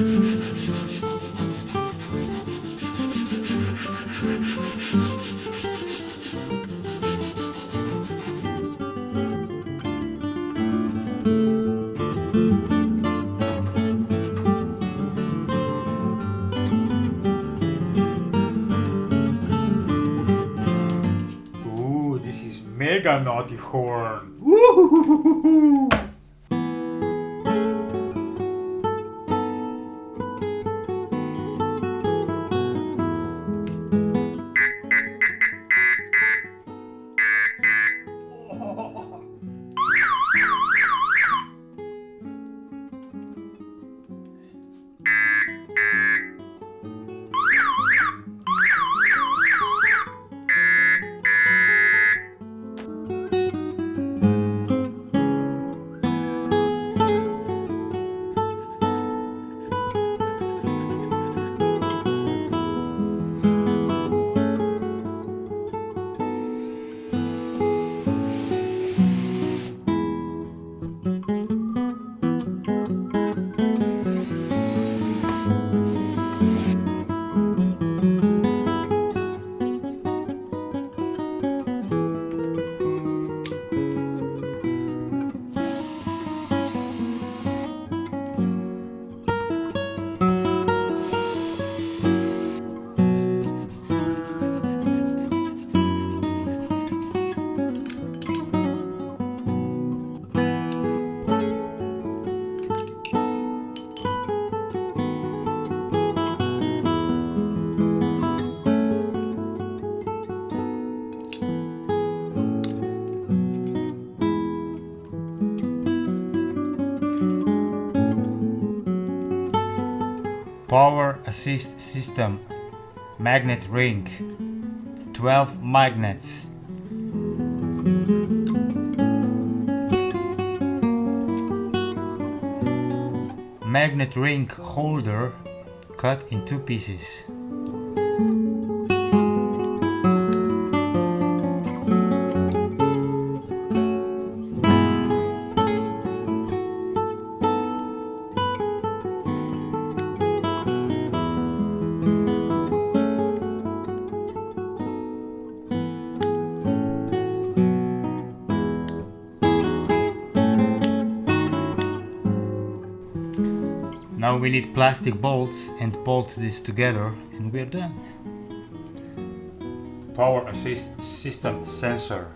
Ooh, this is mega naughty horn. Power assist system. Magnet ring. 12 magnets. Magnet ring holder cut in two pieces. Now we need plastic bolts and bolt this together and we're done. Power assist system sensor.